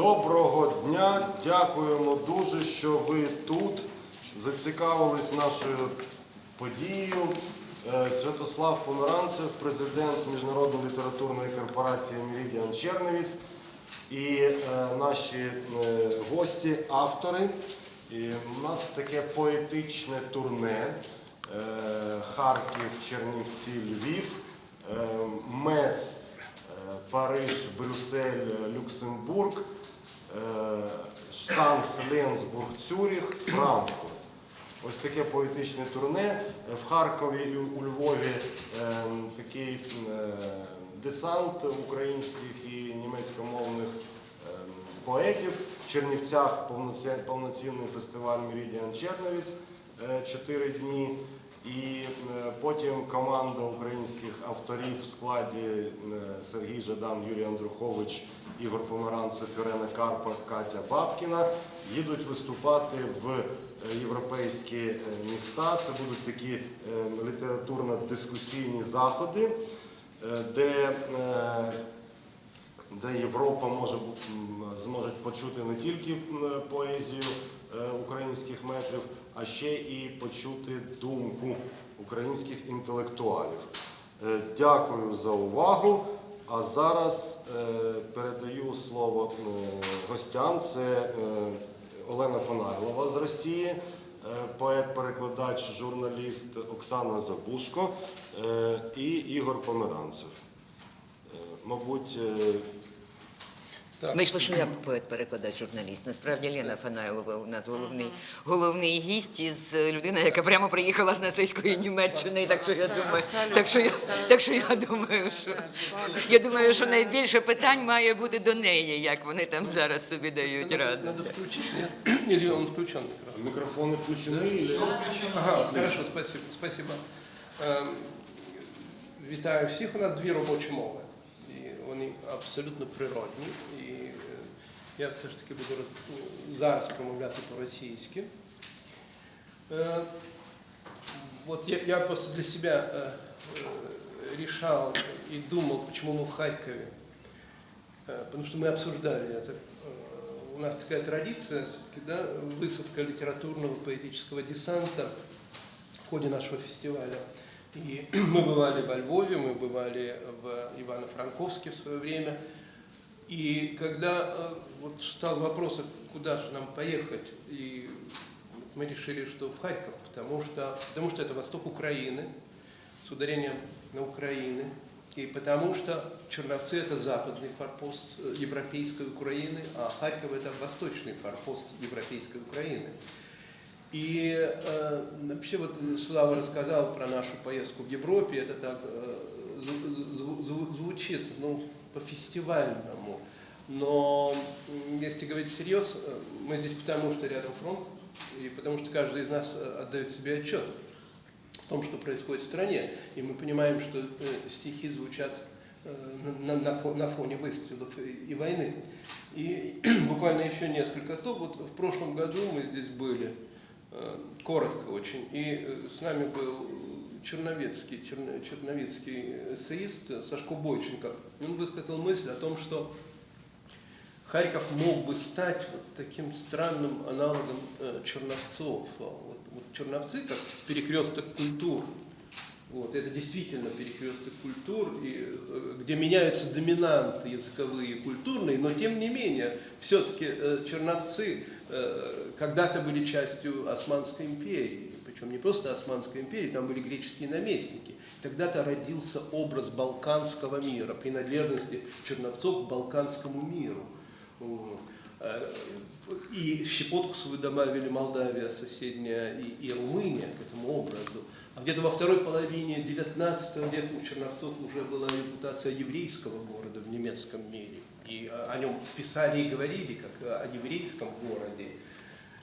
Доброго дня, дякуємо дуже, що ви тут зацікавились нашою подією. Е, Святослав Померанцев, президент Міжнародної літературної корпорації Meridian Черновіць і е, наші е, гості, автори. І у нас таке поетичне турне. Харків, Чернівці, Львів, Мец, Париж, Брюссель, Люксембург, е, Штанц, Ленсбург, Цюріх, Франкфурт. Ось таке поетичне турне. В Харкові і у Львові е, такий е, десант українських і німецькомовних поетів. В Чернівцях повноцінний фестиваль Meridian Черновіць чотири дні. І е, потім команда українських авторів в складі е, Сергій Жадан, Юрій Андрухович, Ігор Померанцев, Ірена Карпа, Катя Бабкіна їдуть виступати в е, європейські міста. Це будуть такі літературно-дискусійні заходи, де де Європа може зможе почути не тільки поезію українських метрів, а ще і почути думку українських інтелектуалів. Е, Дякую за увагу. А зараз е, передаю слово е, гостям. Це Олена Фонарлова з Росії, поет-перекладач, журналіст Оксана Забушко і Ігор Померанцев. Мабуть. Вийшло, що я поет-перекладач журналіст. Насправді Лена Фанайлова у нас головний, головний гість із людина, яка прямо приїхала з нацистської Німеччини. Так що я думаю, так що я, так що я думаю, що я думаю, що найбільше питань має бути до неї, як вони там зараз собі дають раду. Надо? Или он включен микрофон? мікрофони включені. Ага, хорошо, спасибо. спасибо. Ем, Вітаю всіх. У нас дві робочі мови. І вони абсолютно природні. І е, я все ж таки буду роз- зараз промовляти по-російськи. Е, Вот я, я просто для себя э, э, решал и думал, почему мы в Харькове. Э, Потому что мы обсуждали это. Э, У нас такая традиция, все-таки, да, высадка литературного поэтического десанта в ходе нашего фестиваля. И мы бывали во Львове, мы бывали в Ивано-Франковске в свое время. И когда э, вот стал вопрос, а куда же нам поехать, и мы решили, что в Харьков, потому что, потому что это восток Украины, с ударением на Украины, и потому что Черновцы это западный форпост э, европейской Украины, а Харьков это восточный форпост европейской Украины. И э, вообще вот Слава рассказал про нашу поездку в Европе, это так э, зв- зв- зв- звучит, ну, по-фестивальному. Но если говорить всерьез, э, мы здесь потому, что рядом фронт, и потому что каждый из нас э, отдает себе отчет в том, что происходит в стране. И мы понимаем, что э, стихи звучат э, на, на на фоне выстрелов и, и войны. И буквально еще несколько слов. Вот в прошлом году мы здесь были, коротко очень, и э, с нами был черновецкий, черно- черновецкий эссеист Сашко Бойченко. Он высказал мысль о том, что Харьков мог бы стать вот таким странным аналогом э, Черновцов. А Вот, вот Черновцы как перекресток культур. Вот, это действительно перекресток культур, и, э, где меняются доминанты языковые и культурные, но тем не менее, все-таки э, Черновцы э, когда-то были частью Османской империи, причем не просто Османской империи, там были греческие наместники. Тогда-то родился образ балканского мира, принадлежности Черновцов к балканскому миру. Э, И щепотку свою добавили Молдавия соседняя и, и Румыния к этому образу. А где-то во второй половине 19 века у Черновцов уже была репутация еврейского города в немецком мире. И э, о нем писали и говорили как о еврейском городе.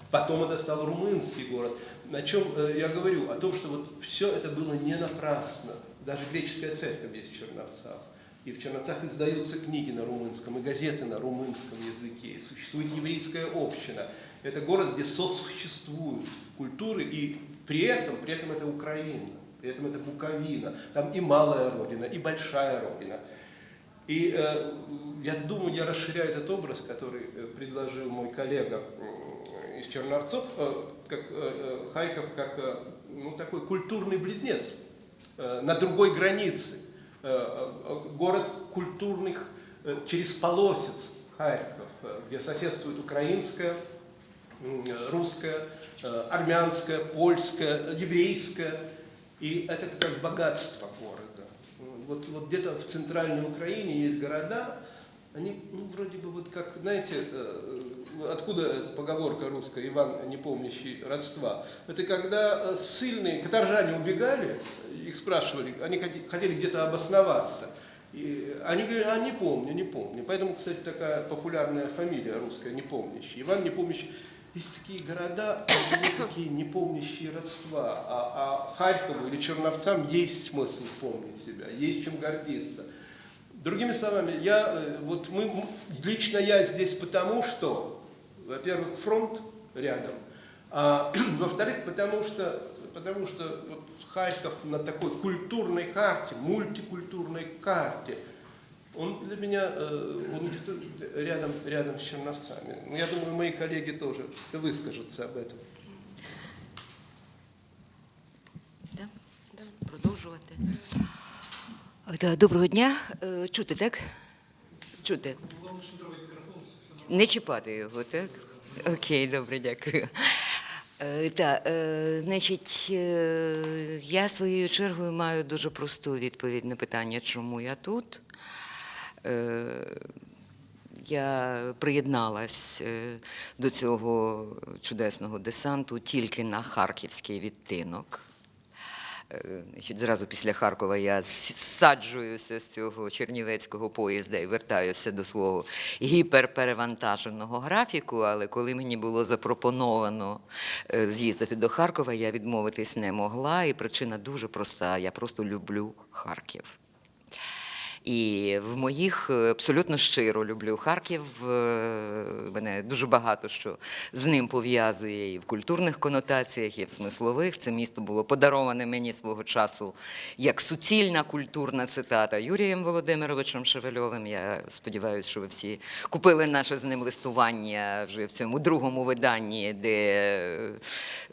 Потом это стал румынский город. На чем э, я говорю? О том, что вот все это было не напрасно. Даже греческая церковь есть в Черновцах. И в Черновцах издаются книги на румынском, и газеты на румынском языке. И существует еврейская община. Это город, где сосуществуют культуры, и при этом, при этом это Украина, при этом это Буковина. Там и малая родина, и большая родина. И э, я думаю, я расширяю этот образ, который э, предложил мой коллега м, из Черновцов, э, как э, э, Харьков как э, ну, такой культурный близнец э, на другой границе. Э, э, Город культурных э, через полосец Харьков, э, где соседствует украинская, м, русская, э, армянская, польская, еврейская. И это как раз богатство города. Вот, вот где-то в центральной Украине есть города, они ну, вроде бы вот как, знаете, э, откуда эта поговорка русская, Иван, не помнящий родства? Это когда э, ссыльные каторжане убегали, их спрашивали, они хотели где-то обосноваться. И они говорили, а не помню, не помню. Поэтому, кстати, такая популярная фамилия русская, не помнящий. Иван не помнящий. Есть такие города, такие не помнящие родства. А, а Харькову или Черновцам есть смысл помнить себя, есть чем гордиться. Другими словами, я, э, вот мы, лично я здесь потому, что, во-первых, фронт рядом, а во-вторых, потому что, потому что вот Харьков на такой культурной карте, мультикультурной карте, он для меня, э, он где-то рядом, рядом с Черновцами. Ну, Я думаю, мои коллеги тоже выскажутся об этом. Да? Продовжувати. Та, Доброго дня. Е, Чути, так? Чути. Не чіпати його, так? Окей, добре, дякую. Е, Та, е, значить, е, я своєю чергою маю дуже просту відповідь на питання, чому я тут. Е, Я приєдналась е, до цього чудесного десанту тільки на харківський відтинок. Е, зразу після Харкова я саджуюся з цього чернівецького поїзда і вертаюся до свого гіперперевантаженого графіку. Але коли мені було запропоновано з'їздити до Харкова, я відмовитись не могла. І причина дуже проста: я просто люблю Харків. І в моїх е, абсолютно щиро люблю Харків. е, Мене дуже багато що з ним пов'язує і в культурних конотаціях, і в смислових. Це місто було подароване мені свого часу як суцільна культурна цитата Юрієм Володимировичем Шевельовим. Я сподіваюся, що ви всі купили наше з ним листування вже в цьому другому виданні, де,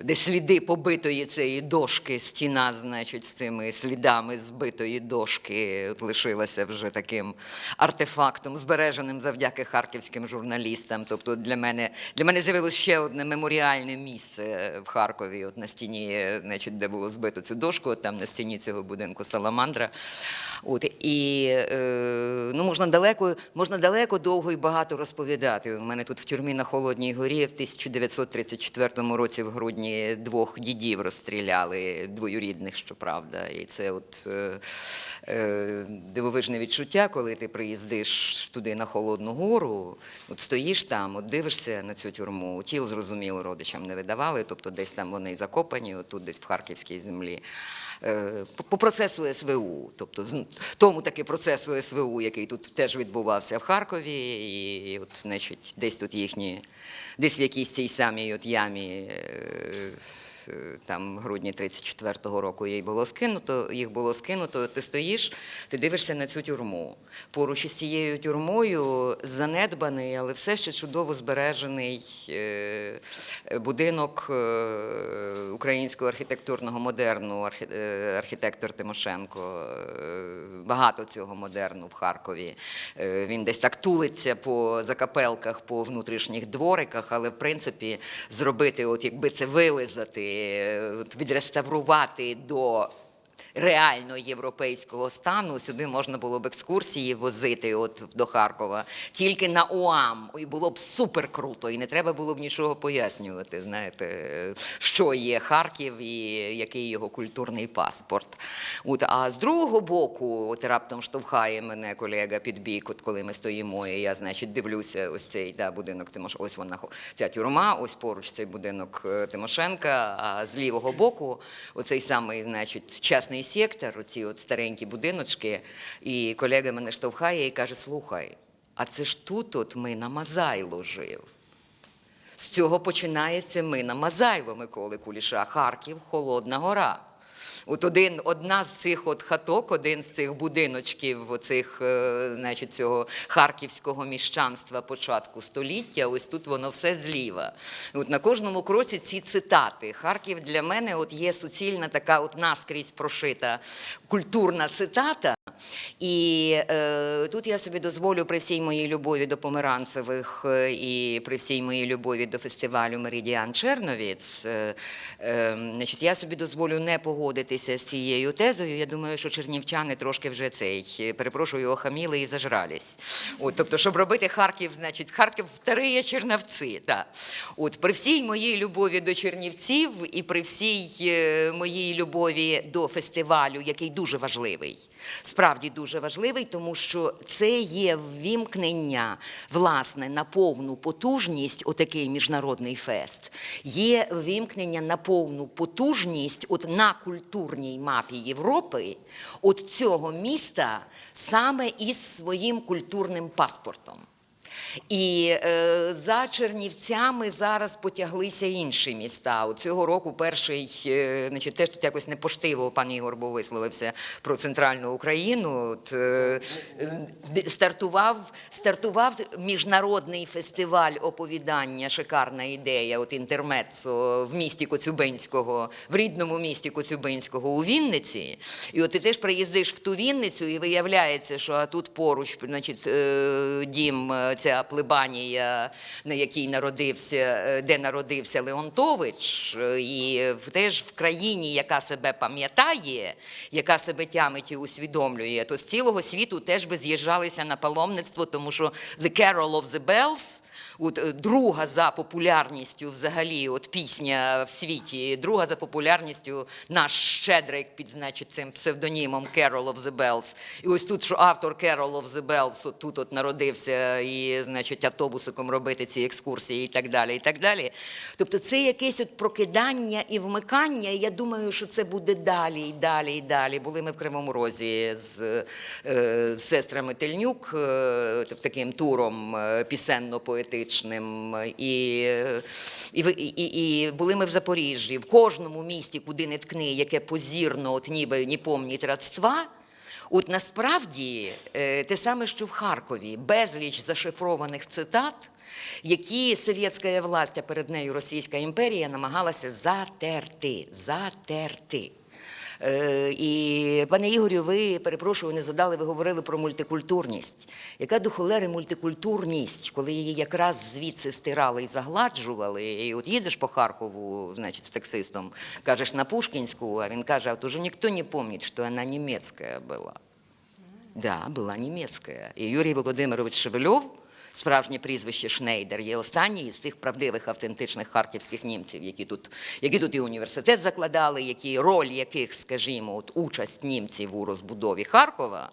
де сліди побитої цієї дошки, стіна, значить, з цими слідами збитої дошки от лишилася вже таким артефактом, збереженим завдяки харківським журналістам. Тобто для мене, для мене з'явилося ще одне меморіальне місце в Харкові, от на стіні, значить, де було збито цю дошку, от там на стіні цього будинку Саламандра. От, і е, ну, можна далеко, можна далеко, довго і багато розповідати. У мене тут в тюрмі на Холодній горі в 1934 році в грудні двох дідів розстріляли, двоюрідних, щоправда. І це от е, е, дивовижне відчуття, коли ти приїздиш туди на Холодну гору, от стоїш там, от дивишся на цю тюрму. Тіл, зрозуміло, родичам не видавали, тобто десь там вони закопані, отут десь в Харківській землі. Е, По процесу СВУ, тобто тому таки процесу СВУ, який тут теж відбувався в Харкові, і, от, значить, десь тут їхні, десь в якійсь цій самій от ямі. Е, Там грудні 34-го року їй було скинуто, їх було скинуто. Ти стоїш, ти дивишся на цю тюрму. Поруч із цією тюрмою занедбаний, але все ще чудово збережений е, будинок е, українського архітектурного модерну, архітектор Тимошенко. Багато цього модерну в Харкові. Він десь так тулиться по закапелках, по внутрішніх двориках, але в принципі зробити, от якби це вилизати, відреставрувати до реально європейського стану. Сюди можна було б екскурсії возити от до Харкова тільки на УАМ. І було б супер круто, і не треба було б нічого пояснювати. Знаєте, що є Харків і який його культурний паспорт. От, а з другого боку, от раптом штовхає мене колега під бік, от коли ми стоїмо, і я, значить, дивлюся, ось цей да, будинок Тимош... ось вона ця тюрма, ось поруч цей будинок е, Тимошенка, а з лівого боку оцей самий, значить, частний сектор, оці от старенькі будиночки. І колега мене штовхає і каже: слухай, а це ж тут от ми на Мазайло жив. З цього починається ми на Мазайло Миколи Куліша, Харків, Холодна Гора. От один, одна з цих от хаток, один з цих будиночків, оцих, е, значить, цього харківського міщанства початку століття, ось тут воно все зліва. От на кожному кроці ці цитати. Харків для мене от є суцільна така от наскрізь прошита культурна цитата. І е, тут я собі дозволю при всій моїй любові до померанцевих е, і при всій моїй любові до фестивалю Меридіан Черновіц, е, е, значить, я собі дозволю не погодитися з цією тезою. Я думаю, що чернівчани трошки вже цей, е, перепрошую, охаміли і зажрались. От, тобто, щоб робити Харків, значить, Харків вториє Чернівці. Да. От, при всій моїй любові до Чернівців і при всій е, моїй любові до фестивалю, який дуже важливий, справді дуже важливий, тому що це є ввімкнення власне на повну потужність, отакий міжнародний фест, є ввімкнення на повну потужність от на культурній мапі Європи, от цього міста саме із своїм культурним паспортом. І е, за Чернівцями зараз потяглися інші міста. От цього року перший, е, значить, теж тут якось непоштиво пан Ігор був висловився про центральну Україну. От, е, стартував, стартував міжнародний фестиваль оповідання, шикарна ідея, от інтермецо в місті Коцюбинського, в рідному місті Коцюбинського у Вінниці. І от ти теж приїздиш в ту Вінницю, і виявляється, що тут поруч, значить, е, дім, е, ця плебанія, на якій народився, е, де народився Леонтович, е, і теж в країні, яка себе пам'ятає, яка себе тямить і усвідомлює, то з цілого світу теж би з'їжджалися на паломництво, тому що The Carol of the Bells От е, друга за популярністю взагалі, от пісня в світі, друга за популярністю наш щедрик під значить, цим псевдонімом Carol of the Bells. І ось тут, що автор Carol of the Bells от тут от народився і, значить, автобусиком робити ці екскурсії і так далі. і так далі. Тобто це якесь от прокидання і вмикання. І я думаю, що це буде далі і далі і далі. Були ми в Кривому Розі з, е, з сестрами Тельнюк е, таким туром пісенно-поетичним. І, і, і, і, і були ми в Запоріжжі. В кожному місті, куди не ткни, яке позірно, от ніби не помнить родства. От насправді е, те саме, що в Харкові, безліч зашифрованих цитат, які совєтська власть, а перед нею Російська імперія намагалася затерти. затерти. Е, І, пане Ігорю, ви перепрошую, не задали, ви говорили про мультикультурність. Яка до холери мультикультурність, коли її якраз звідси стирали і загладжували, і от їдеш по Харкову, значить, з таксистом, кажеш на Пушкінську, а він каже, а уже ніхто не пам'ятає, що вона німецька була. Да, була німецька. І Юрій Володимирович Шевельов, справжнє прізвище Шнейдер, є останній із тих правдивих автентичних харківських німців, які тут, які тут і університет закладали, які роль яких, скажімо, от участь німців у розбудові Харкова.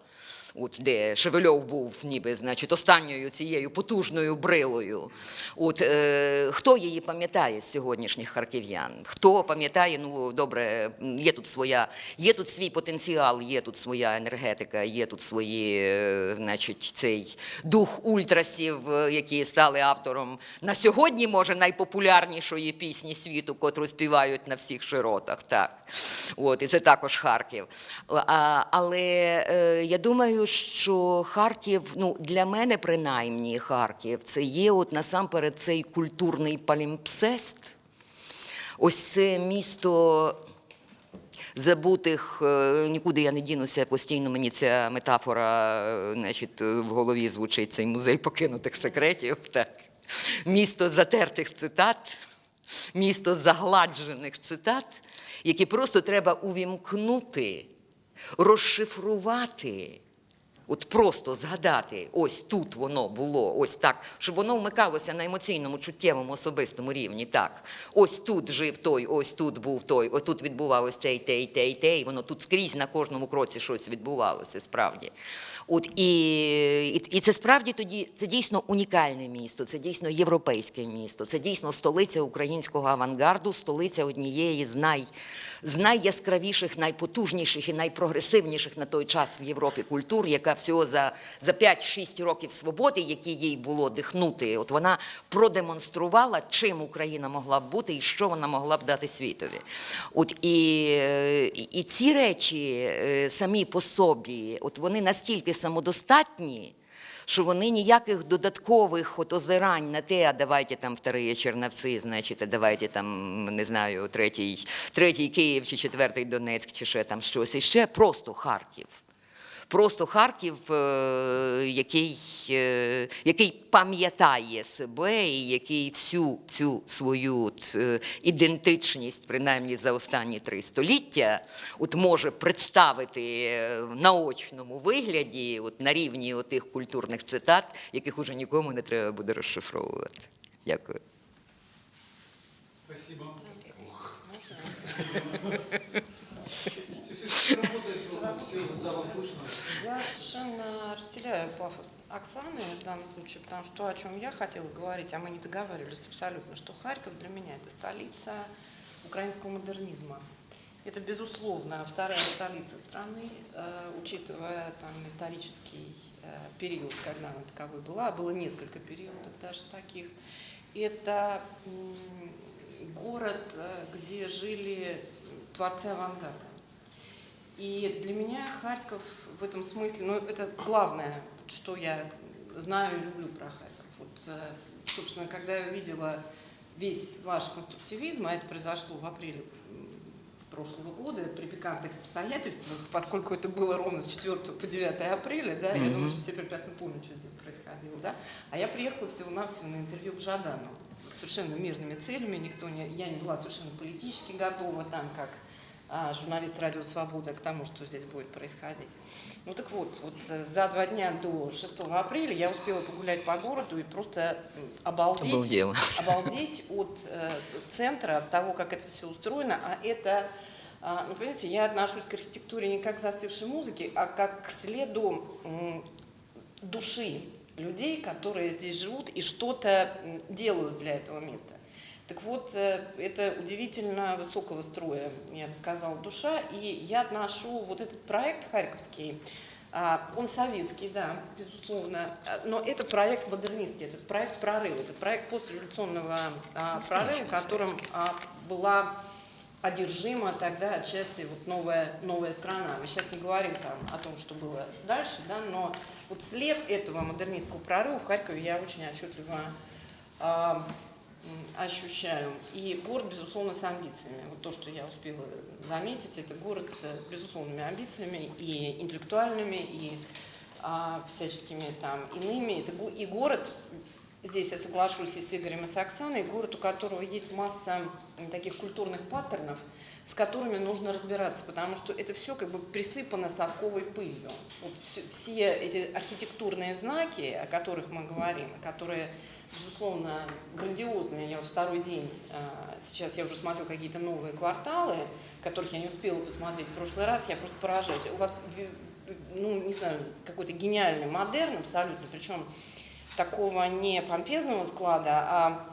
От де Шевельов був ніби, значить, останньою цією потужною брилою. От е, хто її пам'ятає з сьогоднішніх харків'ян? Хто пам'ятає, ну добре, є тут своя, є тут свій потенціал, є тут своя енергетика, є тут свої, е, значить, цей дух ультрасів, е, які стали автором на сьогодні, може, найпопулярнішої пісні світу, котру співають на всіх широтах. Так. От, і це також Харків. А, але е, я думаю, що Харків, ну для мене принаймні Харків, це є от насамперед цей культурний палімпсест. Ось це місто забутих, е, нікуди я не дінуся, постійно мені ця метафора е, значить, в голові звучить цей музей покинутих секретів. Так. Місто затертих цитат, місто загладжених цитат, які просто треба увімкнути, розшифрувати. От просто згадати, ось тут воно було, ось так, щоб воно вмикалося на емоційному, чуттєвому, особистому рівні. Так, ось тут жив той, ось тут був той, ось тут відбувалось те, й те, й те, й те, і воно тут скрізь на кожному кроці щось відбувалося, справді. От і, і, і це справді тоді це дійсно унікальне місто, це дійсно європейське місто, це дійсно столиця українського авангарду, столиця однієї з, най, з найяскравіших, найпотужніших і найпрогресивніших на той час в Європі культур, яка в всього за, за 5-6 років свободи, які їй було дихнути, от вона продемонструвала, чим Україна могла б бути і що вона могла б дати світові. От і, і, ці речі е, самі по собі, от вони настільки самодостатні. Що вони ніяких додаткових от озирань на те, а давайте там вторые Черновці, значить, а давайте там, не знаю, третій, третій Київ чи четвертий Донецьк, чи ще там щось. І ще просто Харків. Просто Харків, е, який, е, який пам'ятає себе і який всю цю свою от, е, ідентичність, принаймні за останні три століття, от може представити в наочному вигляді, от на рівні тих культурних цитат, яких уже нікому не треба буде розшифровувати. Дякую. Спасибо. Я совершенно разделяю пафос Оксаны в данном случае, потому что то, о чем я хотела говорить, а мы не договаривались абсолютно, что Харьков для меня это столица украинского модернизма. Это, безусловно, вторая столица страны, э, учитывая там исторический э, период, когда она таковой была, было несколько периодов даже таких. Это город, э, где жили творцы авангарда. И для меня Харьков в этом смысле, ну, это главное, что я знаю и люблю про Харьков. Вот, э, собственно, когда я увидела весь ваш конструктивизм, а это произошло в апреле прошлого года при пикантных обстоятельствах, поскольку это было ровно с 4 по 9 апреля, да, я думаю, что все прекрасно помнят, что здесь происходило, да, а я приехала всего-навсего на интервью к Жадану с совершенно мирными целями, никто не, я не была совершенно политически готова там, как журналист Радио Свобода, к тому, что здесь будет происходить. Ну так вот, вот э, за два дня до 6 апреля я успела погулять по городу и просто обалдеть, Обалдела. обалдеть от э, центра, от того, как это все устроено. А это, а, ну понимаете, я отношусь к архитектуре не как к застывшей музыке, а как к следу м, души людей, которые здесь живут и что-то делают для этого места. Так вот, э, это удивительно высокого строя, я бы сказала, душа. И я отношу вот этот проект харьковский, а, он советский, да, безусловно, а, но это проект модернистский, этот проект прорыва, этот проект постреволюционного а, прорыва, которым была одержима тогда отчасти вот новая, новая страна. Мы сейчас не говорим там о том, что было дальше, да, но вот след этого модернистского прорыва в Харькове я очень отчетливо ощущаю. И город, безусловно, с амбициями. Вот то, что я успела заметить, это город с безусловными амбициями и интеллектуальными, и а, всяческими там иными. Это и город, здесь я соглашусь и с Игорем, и с Оксаной, город, у которого есть масса таких культурных паттернов, с которыми нужно разбираться, потому что это все как бы присыпано совковой пылью. Вот все, все эти архитектурные знаки, о которых мы говорим, которые, безусловно, грандиозные. Я вот второй день, а, сейчас я уже смотрю какие-то новые кварталы, которых я не успела посмотреть в прошлый раз, я просто поражаюсь. У вас, ну, не знаю, какой-то гениальный модерн абсолютно, причем такого не помпезного склада, а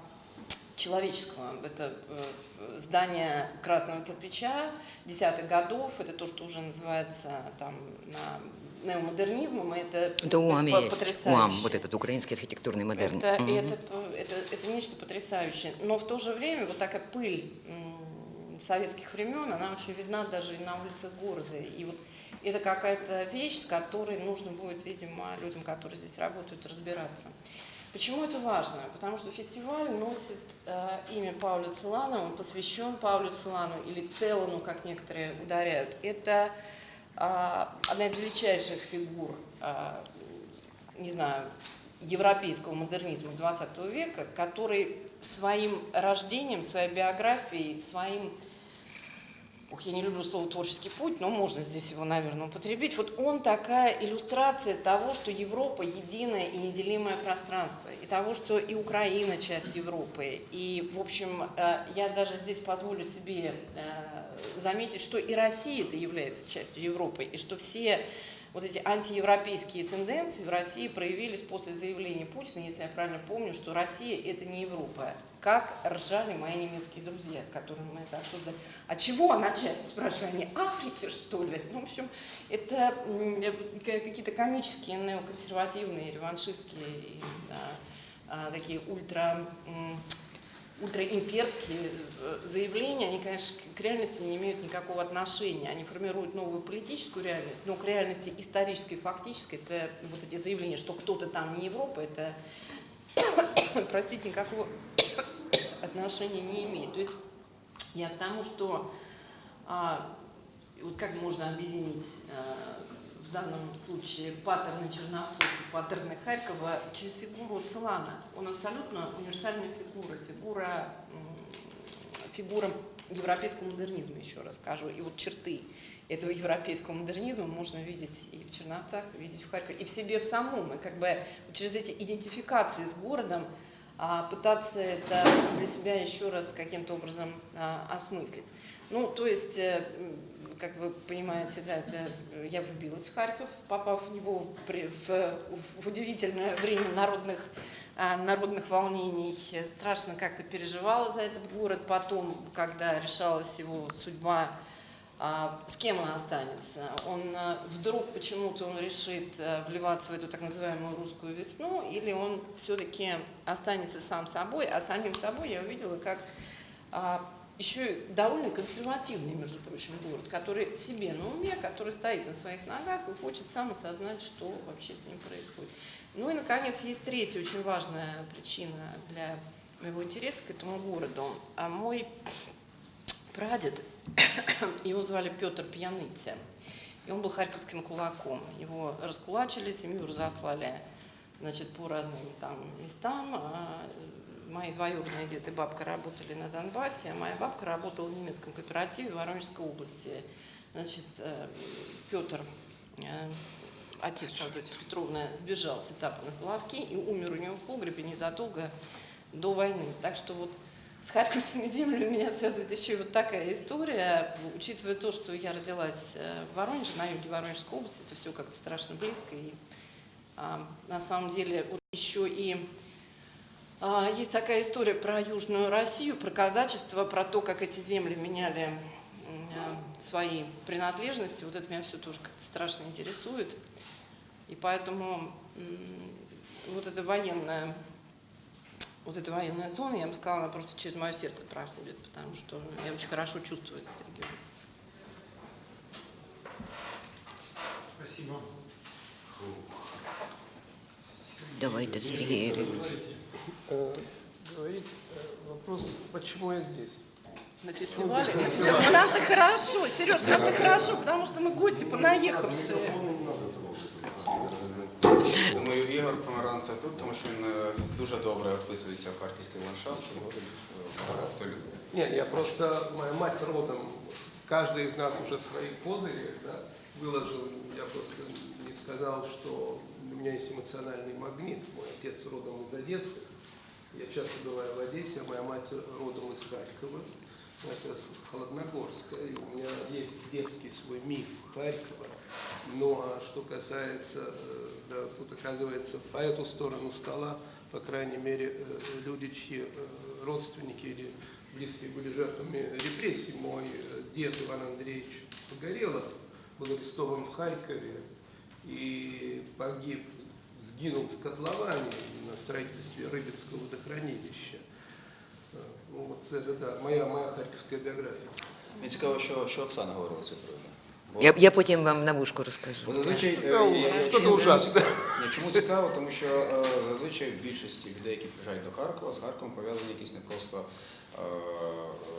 человеческого. Это э, здание красного кирпича десятых годов, это то, что уже называется там на неомодернизмом, и это, УАМ по- есть. потрясающе. УАМ, вот этот украинский архитектурный модерн. Это, Мгм. это, это, это нечто потрясающее. Но в то же время вот такая пыль советских времен, она очень видна даже и на улицах города. И вот это какая-то вещь, с которой нужно будет, видимо, людям, которые здесь работают, разбираться. Почему это важно? Потому что фестиваль носит э, имя Пауля Целана, он посвящен Паулю Целану или Целану, как некоторые ударяют. Это а, одна из величайших фигур, а, не знаю, европейского модернизма 20 века, который своим рождением, своей биографией, своим Ух, я не люблю слово творческий путь, но можно здесь его, наверное, употребить. Вот он такая иллюстрация того, что Европа единое и неделимое пространство, и того, что и Украина часть Европы. И, в общем, э, я даже здесь позволю себе э, заметить, что и Россия это является частью Европы, и что все вот эти антиевропейские тенденции в России проявились после заявления Путина, если я правильно помню, что Россия это не Европа. Как ржали мои немецкие друзья, с которыми мы это обсуждали. А чего начать, спрашиваю, они Африки, что ли? Ну, в общем, это какие-то комические, неоконсервативные, реваншистские, а, такие ультра, ультраимперские э, заявления, они, конечно, к реальности не имеют никакого отношения. Они формируют новую политическую реальность, но к реальности исторической, фактической, это вот эти заявления, что кто-то там не Европа, это, простите, никакого отношения не имеет. То есть я к тому, что а, вот как можно объединить а, в данном случае паттерны Черновцов и паттерны Харькова через фигуру Целана. Он абсолютно универсальная фигура, фигура, фигура европейского модернизма, еще раз скажу. И вот черты этого европейского модернизма можно видеть и в Черновцах, видеть в Харькове, и в себе в самом. И как бы через эти идентификации с городом а, пытаться это для себя еще раз каким-то образом а, осмыслить. Ну, то есть, э, как вы понимаете, да, да, я влюбилась в Харьков, попав в него при- в, в удивительное время народных, а, народных волнений. Страшно как-то переживала за этот город. Потом, когда решалась его судьба, а, с кем он останется? Он а, вдруг почему-то он решит вливаться в эту так называемую русскую весну, или он все-таки останется сам собой, а самим собой я увидела, как еще довольно консервативный, между прочим, город, который себе на уме, который стоит на своих ногах и хочет сам осознать, что вообще с ним происходит. Ну и, наконец, есть третья очень важная причина для моего интереса к этому городу. А мой прадед, его звали Петр Пьяныця, и он был харьковским кулаком. Его раскулачили, семью разослали значит, по разным там местам. А Мои двоюродные дед и бабка работали на Донбассе, а моя бабка работала в немецком кооперативе Воронежской области. Значит, э, Петр, э, отец Авдотья Петровна, сбежал с этапа на Славки и умер у него в погребе незадолго до войны. Так что вот с харьковскими землями меня связывает еще и вот такая история. Учитывая то, что я родилась э, в Воронеже, на юге Воронежской области, это все как-то страшно близко. И а, на самом деле вот еще и есть такая история про Южную Россию, про казачество, про то, как эти земли меняли а, свои принадлежности. Вот это меня все тоже как-то страшно интересует. И поэтому вот эта военная, вот эта военная зона, я бы сказала, она просто через мое сердце проходит, потому что я очень хорошо чувствую этот регион. Спасибо. Давайте, Сергей Юрьевич. Э, Говорить э, вопрос, почему я здесь? На фестивале. Нам-то хорошо, Сереж, нам-то хорошо, потому что мы гости понаехавшие. Думаю, Ігор Помаранцев тут, тому що він е, дуже добре вписується в харківський ландшафт, його тут е, багато людей. Нет, я просто, моя мать родом, каждый из нас уже свои козыри да, выложил. Я просто не сказал, что у меня есть эмоциональный магнит. Мой отец родом из Одессы. Я часто бываю в Одессе, моя мать родом из Харькова. Это с Холодногорска. И у меня есть детский свой миф Харькова. Ну а что касается, э, да, тут оказывается по эту сторону стола, по крайней мере, э, люди, чьи э, родственники или близкие были жертвами репрессий. Мой дед Иван Андреевич Погорелов был арестован в Харькове и погиб, сгинул в котловане на строительстве Рыбецкого водохранилища. Э, Ну, вот это да, моя, моя харьковская биография. Мені цікаво, що, що Оксана говорила з цього приводу. Бо- Я, я потім вам на вушку розкажу. Бо зазвичай е, Та, я- я- що-то чому- ужасне. Ні, Чому цікаво? Тому що е, зазвичай в більшості людей, які приїжджають до Харкова, з Харковом пов'язані якісь не просто е,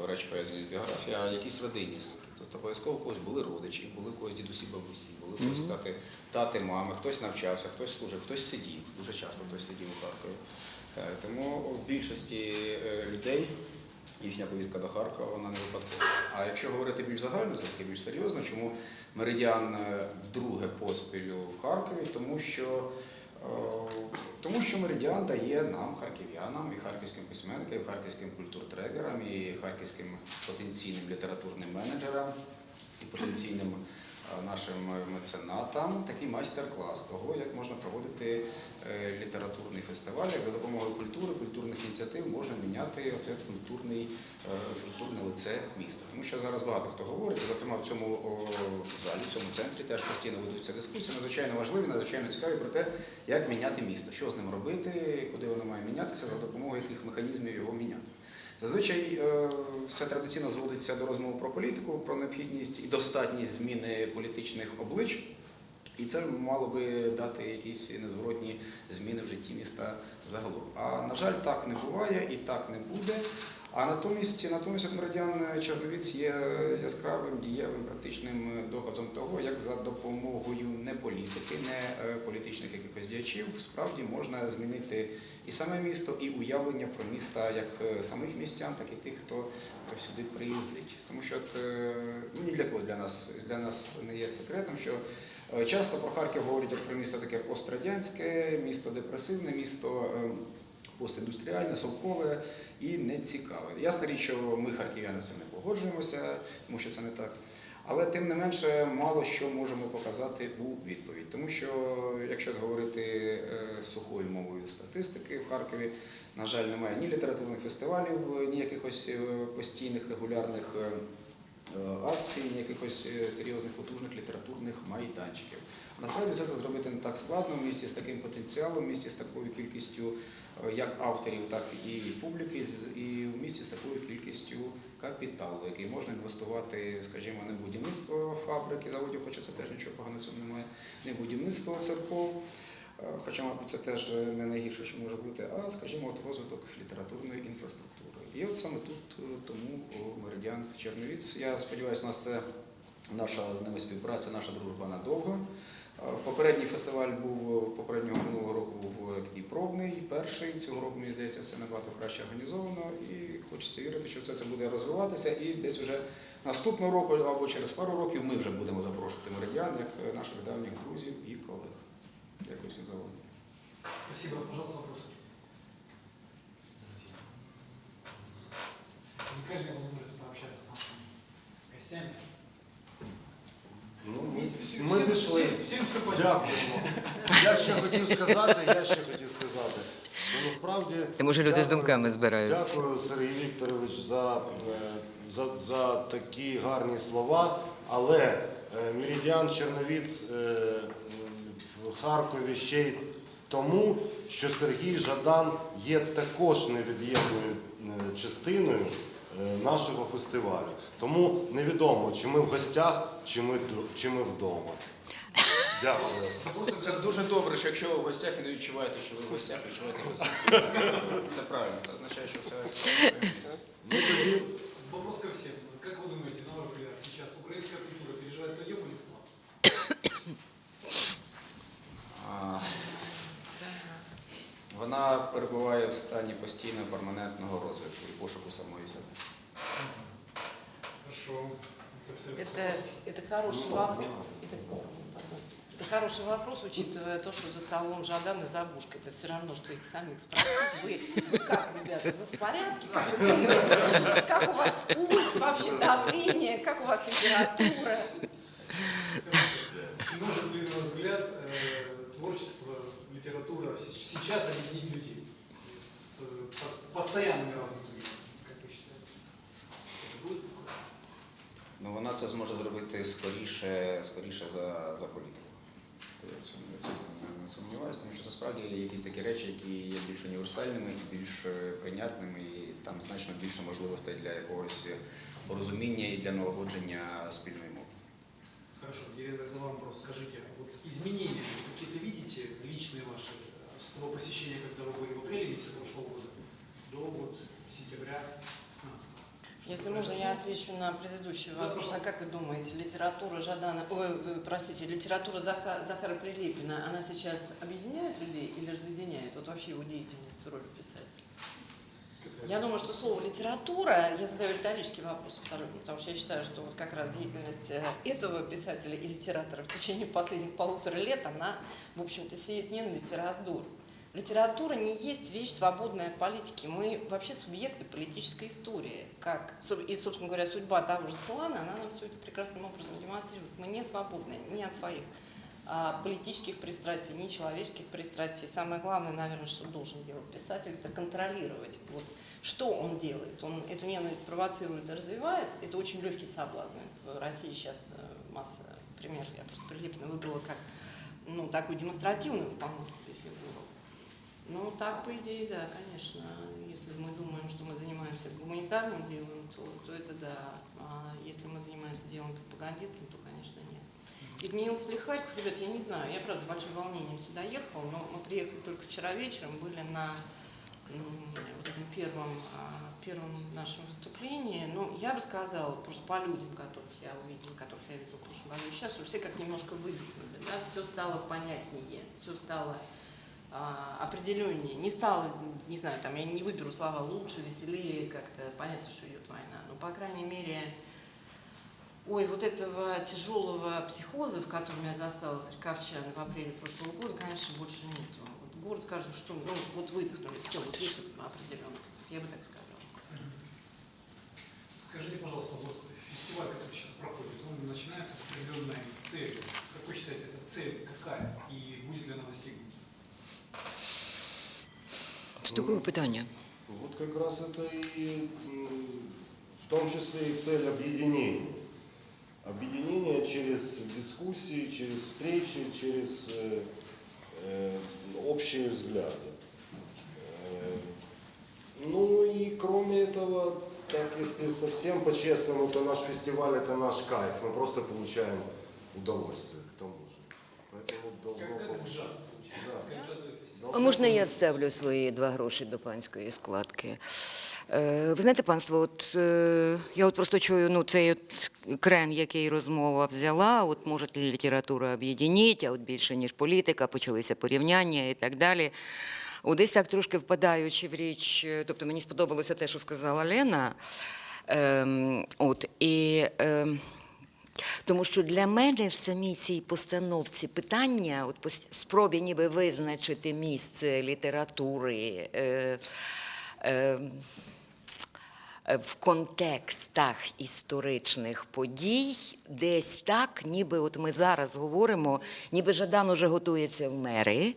речі пов'язані з біографією, а якісь родинні історії. Тобто обов'язково у когось були родичі, були у когось дідусі, бабусі, були у когось тати, тати, мами, хтось навчався, хтось служив, хтось сидів. Дуже часто хтось сидів у Харкові. Е, Тому в більшості е, людей їхня поїздка до Харкова вона не випадкова. А якщо говорити більш загально, це таки більш серйозно, чому меридіан е, вдруге поспіль в Харкові, тому що. Е, Тому що меридіан дає нам, харків'янам, і харківським письменникам, і харківським культуртрегерам, і харківським потенційним літературним менеджерам, і потенційним нашим меценатам такий майстер-клас того, як можна проводити е, літературний фестиваль, як за допомогою культури, культурних ініціатив можна міняти оце культурний, е, культурне лице міста. Тому що зараз багато хто говорить, зокрема в цьому залі, в цьому центрі теж постійно ведуться дискусії, надзвичайно важливі, надзвичайно цікаві про те, як міняти місто, що з ним робити, куди воно має мінятися, за допомогою яких механізмів його міняти. Зазвичай е, все традиційно зводиться до розмови про політику, про необхідність і достатність зміни політичних облич. І це мало би дати якісь незворотні зміни в житті міста загалом. А на жаль, так не буває і так не буде. А натомість, натомість от Меридіан Черновіць є яскравим, дієвим, практичним доказом того, як за допомогою не політики, не е, політичних якихось діячів, справді можна змінити і саме місто, і уявлення про міста як е, самих містян, так і тих, хто сюди приїздить. Тому що е, ну, ні для кого для нас, для нас не є секретом, що Часто про Харків говорять як про місто таке пострадянське, місто депресивне, місто е, постіндустріальне, совкове і нецікаве. Ясна річ, що ми, харків'яни, з цим не погоджуємося, тому що це не так. Але тим не менше мало що можемо показати у відповідь. Тому що, якщо говорити е, сухою мовою статистики в Харкові, на жаль, немає ні літературних фестивалів, ні якихось е, постійних регулярних е, акцій, ні якихось серйозних потужних літературних майданчиків. Насправді все це зробити не так складно в місті з таким потенціалом, в місті з такою кількістю як авторів, так і публіки, і в місті з такою кількістю капіталу, який можна інвестувати, скажімо, не в будівництво фабрики, заводів, хоча це теж нічого поганого в цьому немає, не в будівництво церков. е, Хоча, мабуть, це теж не найгірше, що може бути, а, скажімо, от розвиток літературної інфраструктури. І от саме тут е, тому Меридіан Черновіць. Я сподіваюся, у нас це наша з ними співпраця, наша дружба надовго. Е, Попередній фестиваль був е, попереднього минулого року був е, такий пробний, перший. Цього року, мені здається, все набагато краще організовано. І хочеться вірити, що все це буде розвиватися. І десь вже наступного року або через пару років ми вже будемо запрошувати меридіан як наших давніх друзів і колег. Дякую всім за увагу. Спасибо. Пожалуйста, вопрос. Уникальная возможность пообщаться с нашими гостями. Ну, ми, Всем- ми пішли. Всем, всем все понятно. Дякуємо. Я ще хотів сказати, я ще хотів сказати. що насправді. Та, може, люди з дякую- думками збираються. Дякую, Сергій Вікторович, за, е, за, за такі гарні слова. Але е, Меридіан Черновіць е, в Харкові ще й тому, що Сергій Жадан є також невід'ємною е, частиною е, нашого фестивалю. Тому невідомо, чи ми в гостях, чи ми, чи ми вдома. Дякую. Це дуже добре, що якщо ви в гостях і не відчуваєте, що ви в гостях, відчуваєте гостях. Це правильно, це означає, що все місці. Вопрос ко всем. Как вы думаете, на ваш взгляд, сейчас украинская культура переживает подъем или спад? Вона перебуває в стані постійного перманентного розвитку і пошуку самої себе. Хорошо. Это, это хороший вопрос. Это, пардон. Это хороший вопрос, учитывая то, что за столом Жадан и Забушка. Это все равно, что их самих спросить. Вы, вы как, ребята, вы в порядке? Как, вы как у вас пульс, вообще давление, как у вас температура? Сможет ли, на ваш взгляд, э, творчество, литература сейчас объединить людей с по- постоянными разными взглядами? Ну, вона це зможе зробити скоріше, скоріше за, за політику. То Я в цьому я в цьому не- не сумніваюся, тому що це справді є якісь такі речі, які є більш універсальними і більш е, прийнятними, і там значно більше можливостей для якогось порозуміння і для налагодження спільної мови. Хорошо, Елена, это вам вопрос. Скажите, вот изменения какие-то видите личные ваши э, с того посещения, когда вы были в апреле месяце прошлого года до вот сентября 15 Если можно, я отвечу на предыдущий вопрос. А как вы думаете, литература Жадана, ой, вы, простите, литература Заха- Захара Прилепина, она сейчас объединяет людей или разъединяет? Вот вообще его деятельность в роли писателя. Я думаю, что слово литература, я задаю риторический вопрос абсолютно, потому что я считаю, что вот как раз деятельность э, этого писателя и литератора в течение последних полутора лет, она, в общем-то, сеет ненависть и раздор. Литература не есть вещь свободная от политики. Мы вообще субъекты политической истории. Как, и, собственно говоря, судьба того же Целана, она нам все это прекрасным образом демонстрирует. Мы не свободны ни от своих а, политических пристрастий, ни человеческих пристрастий. Самое главное, наверное, что должен делать писатель, это контролировать. Вот, что он делает? Он эту ненависть провоцирует и развивает. Это очень легкий соблазн. В России сейчас э, масса примеров. Я просто Прилепина выбрала как ну, такую демонстративную вполне себе. Ну, так, по идее, да, конечно. Если мы думаем, что мы занимаемся гуманитарным делом, то, то это да. А если мы занимаемся делом пропагандистским, то, конечно, нет. Изменился ли Харьков? Ребят, я не знаю. Я, правда, с большим волнением сюда ехала, но мы приехали только вчера вечером, были на вот этом первом, а, первом нашем выступлении. Ну, я бы сказала, просто по людям, которых я увидела, которых я видела в прошлом году, сейчас, что все как немножко выдохнули, да, все стало понятнее, все стало определеннее. Не стало, не знаю, там, я не выберу слова лучше, веселее, как-то понятно, что идет война. Но, по крайней мере, ой, вот этого тяжелого психоза, в котором я застала харьковчан в апреле прошлого года, конечно, больше нету. Вот город, кажется, что, ну, вот выдохнули, все, вот есть Вот я бы так сказала. Скажите, пожалуйста, вот фестиваль, который сейчас проходит, он начинается с определенной целью. Как вы считаете, эта цель какая и будет ли она достигнута? Це такое питання. Вот как раз это и в том числе и цель объединения. Объединение через дискуссии, через встречи, через э, э, общие взгляды. Э, ну и кроме этого, так если совсем по-честному, то наш фестиваль это наш кайф. Мы просто получаем удовольствие к тому же. Поэтому должно Как, как получиться. Да. А можна я вставлю свої два гроші до панської складки? Е, Ви знаєте, панство, от е, я от просто чую ну, цей от крем, який розмова взяла, от може література об'єдніть, а от більше, ніж політика, почалися порівняння і так далі. От десь так трошки впадаючи в річ, е, тобто мені сподобалося те, що сказала Лена. Ем, от, і, ем, тому що для мене в самій цій постановці питання, от спробі ніби визначити місце літератури е, е, в контекстах історичних подій, десь так, ніби от ми зараз говоримо, ніби Жадан уже готується в мери.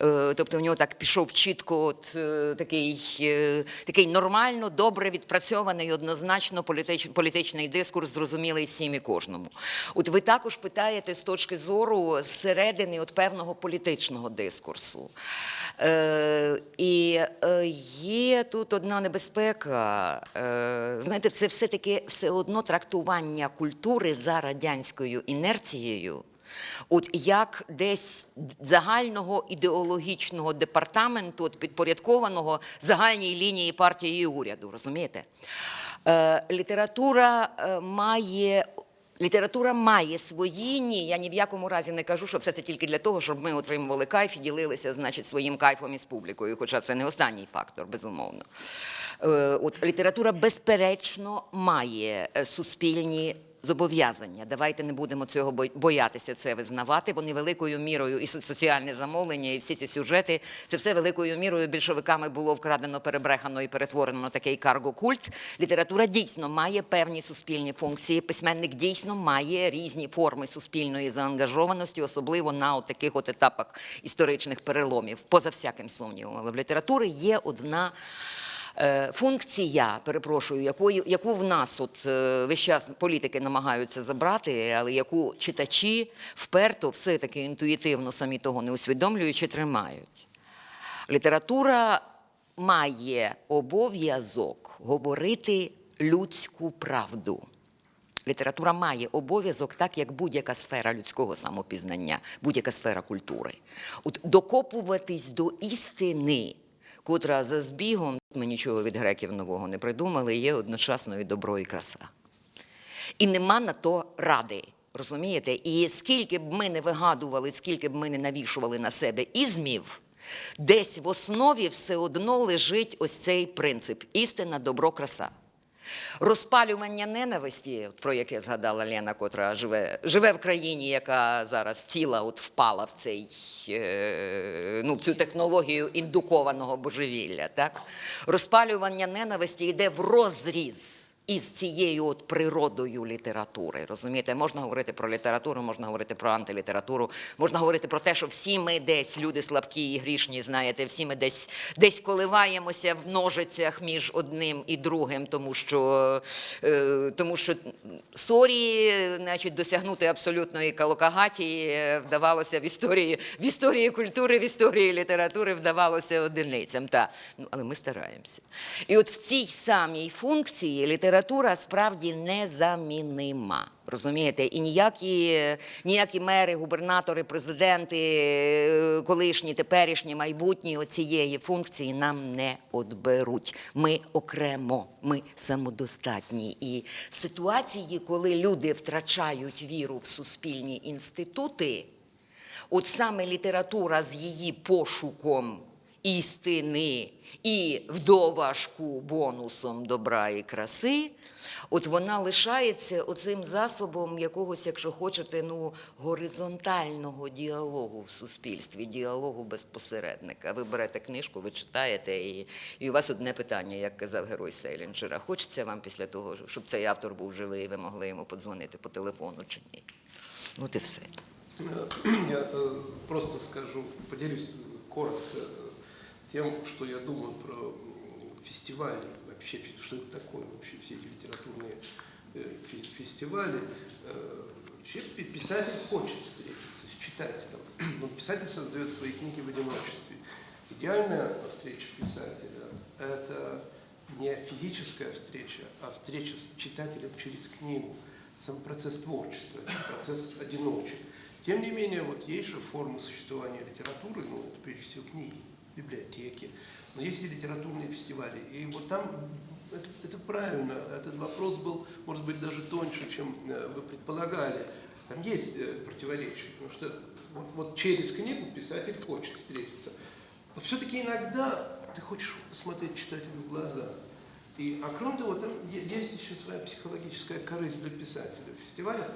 Е, Тобто в нього так пішов чітко от, е, такий, е, такий нормально, добре відпрацьований, однозначно політич, політичний дискурс, зрозумілий всім і кожному. От ви також питаєте з точки зору зсередини от певного політичного дискурсу. Е, і є тут одна небезпека. Е, знаєте, це все-таки все одно трактування культури за радянською інерцією. От як десь загального ідеологічного департаменту, от підпорядкованого загальній лінії партії і уряду, розумієте? Е, література е, має. Література має свої ні. Я ні в якому разі не кажу, що все це тільки для того, щоб ми отримували кайф і ділилися, значить, своїм кайфом із публікою. Хоча це не останній фактор, безумовно. Е, От література, безперечно, має е, суспільні зобов'язання. Давайте не будемо цього боятися це визнавати. Вони великою мірою і соціальне замовлення, і всі ці сюжети. Це все великою мірою більшовиками було вкрадено, перебрехано і перетворено на такий карго-культ. Література дійсно має певні суспільні функції. Письменник дійсно має різні форми суспільної заангажованості, особливо на таких етапах історичних переломів, поза всяким сумнівом. Але в літератури є одна. Е, Функція, перепрошую, яку в нас от е, весь час політики намагаються забрати, але яку читачі вперто все-таки інтуїтивно, самі того не усвідомлюючи, тримають. Література має обов'язок говорити людську правду. Література має обов'язок, так як будь-яка сфера людського самопізнання, будь-яка сфера культури. Докопуватись до істини, котра за збігом, ми нічого від греків нового не придумали, є одночасно і добро, і краса. І нема на то ради. Розумієте? І скільки б ми не вигадували, скільки б ми не навішували на себе ізмів, десь в основі все одно лежить ось цей принцип істина, добро, краса. Розпалювання ненависті, про яке згадала Лена, котра живе, живе в країні, яка зараз ціла от впала в цей е, ну, в цю технологію індукованого божевілля. Так? Розпалювання ненависті йде в розріз із цією от природою літератури. Розумієте, можна говорити про літературу, можна говорити про антилітературу, можна говорити про те, що всі ми десь люди слабкі і грішні, знаєте, всі ми десь десь коливаємося в ножицях між одним і другим, тому що, е, тому що sorry, значить, досягнути абсолютної калокагатії е, вдавалося в історії, в історії культури, в історії літератури вдавалося одиницям. Та. Ну, але ми стараємося. І от в цій самій функції література справді незамінима. Розумієте, і ніякі, ніякі мери, губернатори, президенти, е, колишні, теперішні, майбутні оцієї функції нам не отберуть. Ми окремо, ми самодостатні. І в ситуації, коли люди втрачають віру в суспільні інститути, от саме література з її пошуком істини і вдоважку бонусом добра і краси, от вона лишається оцим засобом якогось, якщо хочете, ну, горизонтального діалогу в суспільстві, діалогу без посередника. Ви берете книжку, ви читаєте, і, і у вас одне питання, як казав герой Сейлінджера. Хочеться вам після того, щоб цей автор був живий, і ви могли йому подзвонити по телефону чи ні? Ну, і все. Я э, просто скажу, поделюсь коротко тем, что я думаю про фестивали, вообще, что это такое, вообще все эти литературные э, фе- фестивали. Э, Вообще пи- писатель хочет встретиться с читателем, но писатель создает свои книги в одиночестве. Идеальная встреча писателя – это не физическая встреча, а встреча с читателем через книгу. Сам процесс творчества, процесс одиночек. Тем не менее, вот есть же формы существования литературы, ну, это прежде всего книги, библиотеки, но есть и литературные фестивали. И вот там это, это правильно, этот вопрос был, может быть, даже тоньше, чем э, вы предполагали. Там есть э, противоречия, потому что вот, вот через книгу писатель хочет встретиться. Но все-таки иногда ты хочешь посмотреть читателю в глаза. И, а кроме того, там есть еще своя психологическая корысть для писателя в фестивалях,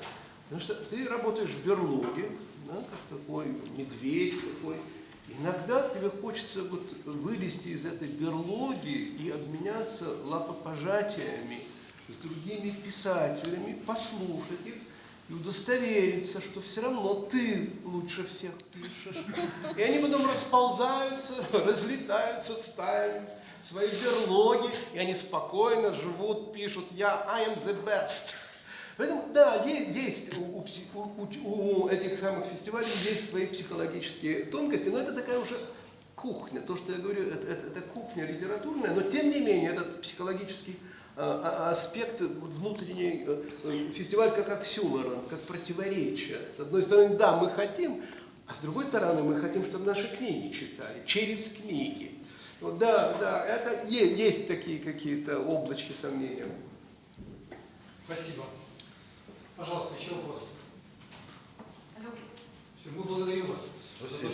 потому что ты работаешь в берлоге, да, как такой медведь такой. Иногда тебе хочется вот вылезти из этой берлоги и обменяться лапопожатиями с другими писателями, послушать их и удостовериться, что все равно ты лучше всех пишешь. И они потом расползаются, разлетаются стаями свои берлоги, и они спокойно живут, пишут «Я I am the best». Поэтому, да, есть, есть у, у у- этих самых фестивалей есть свои психологические тонкости, но это такая уже кухня. То, что я говорю, это, это- это кухня литературная, но тем не менее этот психологический а, а, аспект внутренний э, э, фестиваль как оксюморон, как противоречие. С одной стороны, да, мы хотим, а с другой стороны, мы хотим, чтобы наши книги читали через книги. Вот, да, да, это е- есть такие какие-то облачки сомнения. Спасибо. Пожалуйста, еще вопрос. Все, мы благодарим вас. Спасибо.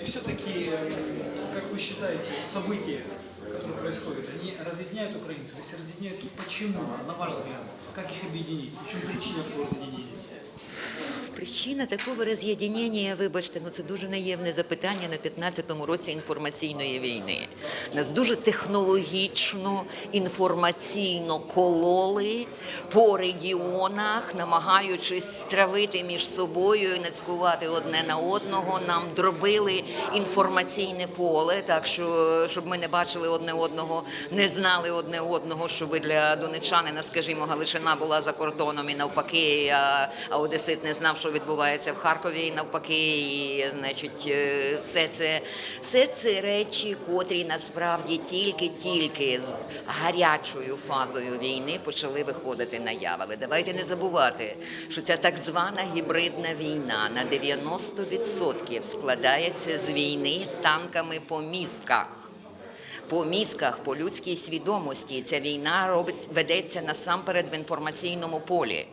И все-таки, как вы считаете, события, которые происходят, они разъединяют украинцев? Если разъединяют, то почему, на ваш взгляд? Как их объединить? В чем причина такого разъединения? Причина такого роз'єднання, вибачте, ну це дуже наємне запитання на 15-му році інформаційної війни. Нас дуже технологічно, інформаційно кололи по регіонах, намагаючись стравити між собою і нацькувати одне на одного. Нам дробили інформаційне поле, так що щоб ми не бачили одне одного, не знали одне одного, щоб для донечанина, скажімо, Галичина була за кордоном і навпаки, а, Одесит не знав, що відбувається в Харкові, і навпаки, і значить, е, все це, все це речі, котрі насправді тільки-тільки з гарячою фазою війни почали виходити наяву. Але давайте не забувати, що ця так звана гібридна війна на 90% складається з війни танками по мізках по мізках, по людській свідомості. Ця війна робить ведеться насамперед в інформаційному полі.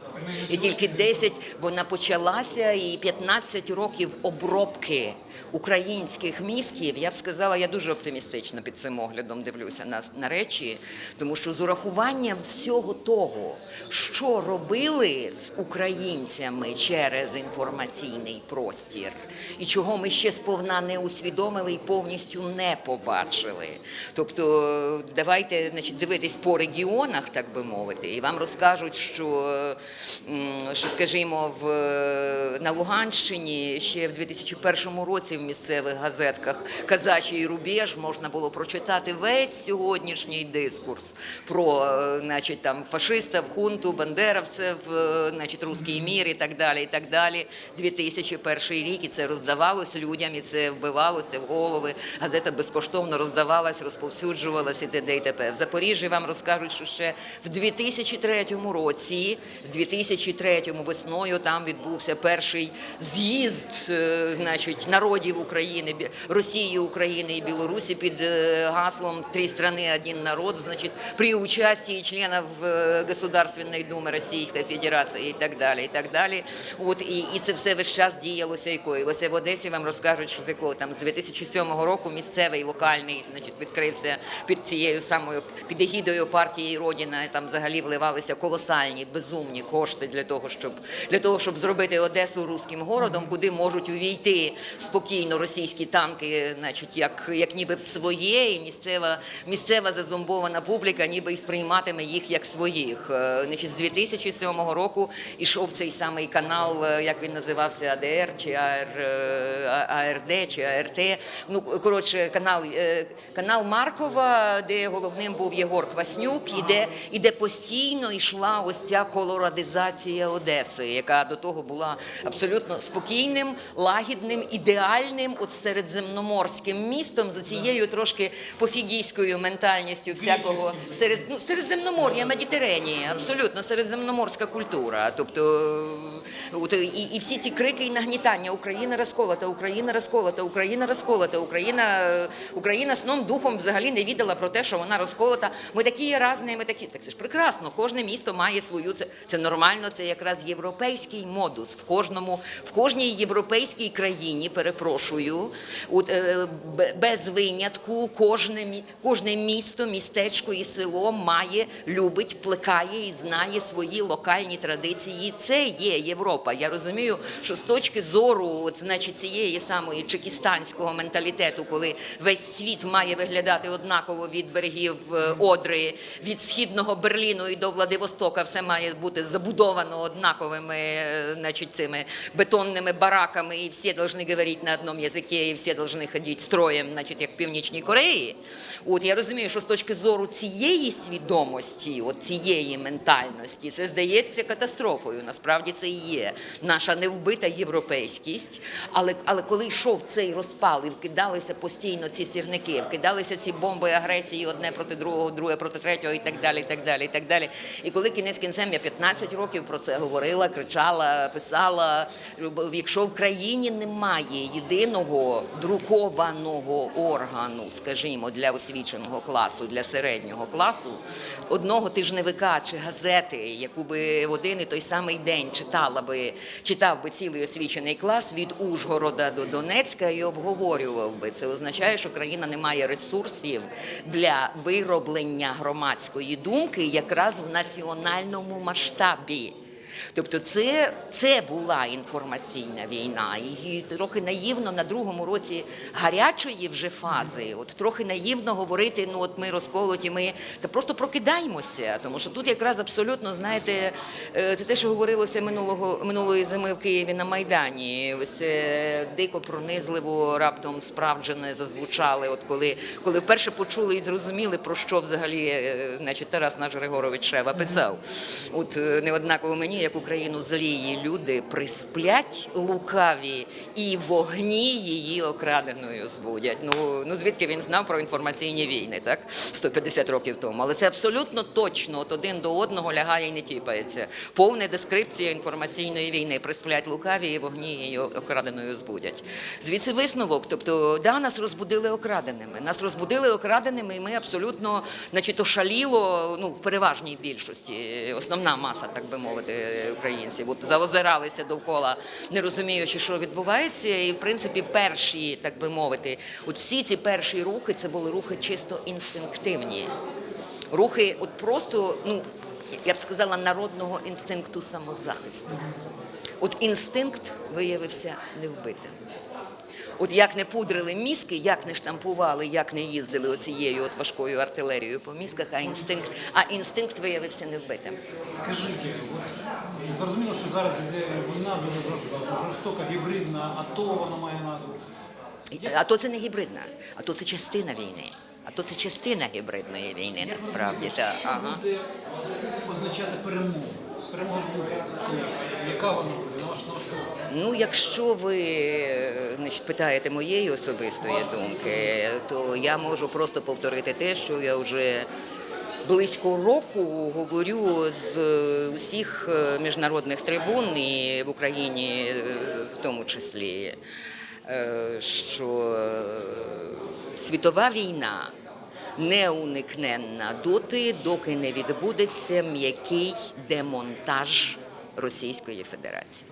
І тільки 10 вона почалася, і 15 років обробки українських мізків. Я б сказала, я дуже оптимістично під цим оглядом дивлюся на, на речі, тому що з урахуванням всього того, що робили з українцями через інформаційний простір, і чого ми ще сповна не усвідомили і повністю не побачили. Тобто, давайте значить, дивитись по регіонах, так би мовити, і вам розкажуть, що, що скажімо, в, на Луганщині ще в 2001 році в місцевих газетках Казачий рубеж можна було прочитати весь сьогоднішній дискурс про е, значить, там, фашистів, хунту, бандеровців, е, значить, русський мір і так далі. і так далі. 2001 рік і це роздавалось людям, і це вбивалося в голови. Газета безкоштовно роздавалась, розповсюджувалась і т.д. і т.п. В Запоріжжі вам розкажуть, що ще в 2003 році, в 2003 весною там відбувся перший з'їзд е, значить, народів України, Бі- Росії, України і Білорусі під е, гаслом «Три страны, один народ», значит, при участии членов э, Государственной Думы Російської Федерації і так далі, і так далі. От, і, і це все весь час діялося і коїлося. В Одесі вам розкажуть, що з якого там з 2007 року місцевий локальний значить, відкрився під цією самою під егідою партії Родіна. Там взагалі вливалися колосальні, безумні кошти для того, щоб для того, щоб зробити Одесу руським городом, куди можуть увійти спокійно російські танки, значить, як, як ніби в своє, і місцева, місцева зазомбована публіка ніби і сприйматиме їх як своїх. Е, Значить, з 2007 року ішов цей самий канал, е, як він називався, АДР чи АР, е, АРД чи АРТ. Ну, коротше, канал, канал Маркова, де головним був Єгор Кваснюк, і де, і де постійно йшла ось ця колорадизація Одеси, яка до того була абсолютно спокійним, лагідним, ідеальним, от середземноморським містом з цією трошки пофігійською ментальністю всякого серед ну, середземномор'я, Медітеренії, абсолютно середземноморська культура. Тобто, от, і, і всі ці крики і нагнітання Україна розколота, Україна розколота, Україна розколота, Україна, Україна сном духом взагалі не віддала про те, що вона розколота. Ми такі є різні, ми такі. Так це ж прекрасно. Кожне місто має свою. Це, це нормально, це якраз європейський модус. В кожному, в кожній європейській країні, перепрошую, от, е, без винятку, кожне, кожне місто, містечко і село має, любить, плекає і знає свої локальні традиції. Це є Європа. Я розумію, що з точки зору, от, значить, цієї самої чекістанського менталітету, коли весь світ має виглядати однаково від берегів е, Одри, від східного Берліну і до Владивостока, все має бути забудовано однаковими, е, значить, цими бетонними бараками, і всі повинні говорити на одному язикі, і всі повинні ходити строєм, значить, як в Північній Кореї. От я розумію, що з точки зору цієї свідомості, от цієї ментальності, це здається катастрофою. Насправді це і є наша невбита європейськість. Але, але коли йшов цей розпал і вкидалися постійно ці сірники, вкидалися ці бомби агресії одне проти другого, друге проти третього, і так далі. І так далі, і так далі. І коли кінець кінцем я 15 років про це говорила, кричала, писала. Якщо в країні немає єдиного друкованого органу, скажімо, для освіченого класу, для середнього класу, одного тижневика чи газети, яку би в один і той самий день читала би, читав би цілий освічений клас від Ужгорода до Донецька і обговорював би. Це означає, що країна не має ресурсів для вироблення громадської думки якраз в національному масштабі. Тобто це, це була інформаційна війна. І трохи наївно на другому році гарячої вже фази, от трохи наївно говорити, ну от ми розколоті, ми та просто прокидаємося. Тому що тут якраз абсолютно, знаєте, е, це те, що говорилося минулого минулої зими в Києві на Майдані. Ось це дико пронизливо раптом справджене зазвучали. От коли, коли вперше почули і зрозуміли, про що взагалі е, значить, Тарас наш Григорович Шева писав. От е, неоднаково мені, як Україну злії люди присплять лукаві і вогні її окраденою збудять. Ну, ну звідки він знав про інформаційні війни, так? 150 років тому. Але це абсолютно точно, от один до одного лягає і не тіпається. Повна дескрипція інформаційної війни. Присплять лукаві і вогні її окраденою збудять. Звідси висновок. Тобто, да, нас розбудили окраденими. Нас розбудили окраденими, і ми абсолютно, значить, ошаліло, ну, в переважній більшості, основна маса, так би мовити, українців. От заозиралися довкола, не розуміючи, що відбувається. І в принципі, перші, так би мовити, от всі ці перші рухи це були рухи чисто інстинктивні. Рухи, от просто, ну я б сказала, народного інстинкту самозахисту. От інстинкт виявився невбитим. От як не пудрили мізки, як не штампували, як не їздили оцією от важкою артилерією по мізках, а інстинкт, а інстинкт виявився невбитим. Скажіть, зрозуміло, що зараз іде війна дуже жорст- жорстока, гібридна, АТО вона має назву. А то це не гібридна, а то це частина війни. А то це частина гібридної війни, насправді. Та, ага. Буде означати перемогу. Перемога ж буде. Яка вона буде? Ну, якщо ви значить, питаєте моєї особистої думки, то я можу просто повторити те, що я вже близько року говорю з е, усіх е, міжнародних трибун і в Україні е, в тому числі, що світова війна неуникненна доти, доки не відбудеться м'який демонтаж Російської Федерації.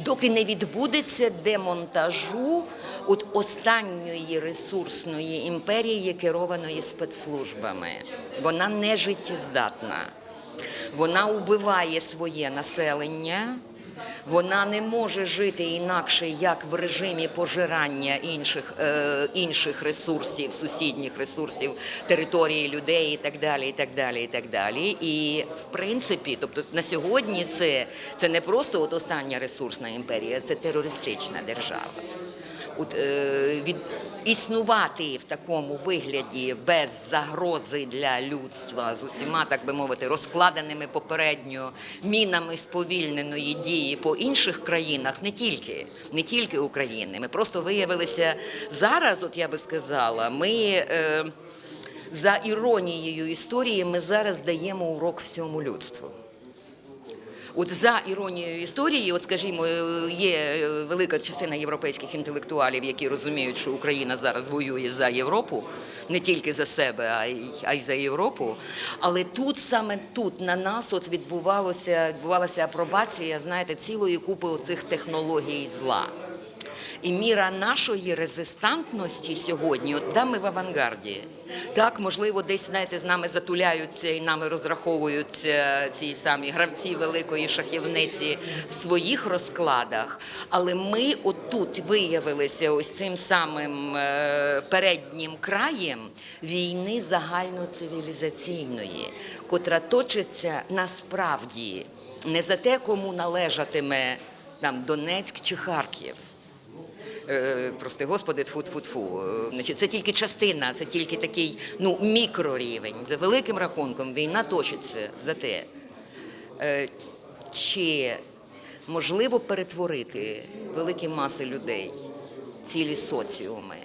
Доки не відбудеться демонтажу от останньої ресурсної імперії, керованої спецслужбами. Вона не життєздатна. Вона убиває своє населення. Вона не може жити інакше, як в режимі пожирання інших, е, інших ресурсів, сусідніх ресурсів, території людей і так далі. І так далі, і так далі. І в принципі, тобто на сьогодні це, це не просто от остання ресурсна імперія, це терористична держава. От, е, від, існувати в такому вигляді без загрози для людства з усіма, так би мовити, розкладеними попередньо мінами сповільненої дії по інших країнах, не тільки, не тільки України. Ми просто виявилися зараз, от я би сказала, ми. Е, за іронією історії ми зараз даємо урок всьому людству. От за іронією історії, от скажімо, е, є е, велика частина європейських інтелектуалів, які розуміють, що Україна зараз воює за Європу, не тільки за себе, а й, а й за Європу. Але тут саме тут на нас от відбувалося, відбувалася апробація, знаєте, цілої купи оцих технологій зла. І міра нашої резистантності сьогодні, от да, ми в авангарді. Так, можливо, десь знаєте, з нами затуляються і нами розраховуються ці самі гравці великої шахівниці в своїх розкладах. Але ми отут виявилися ось цим самим е, переднім краєм війни загальноцивілізаційної, котра точиться насправді не за те, кому належатиме там Донецьк чи Харків. Е, Прости, господи, тфу тфу тфу Значить, це тільки частина, це тільки такий ну, мікрорівень. За великим рахунком війна точиться за те, е, чи можливо перетворити великі маси людей, цілі соціуми,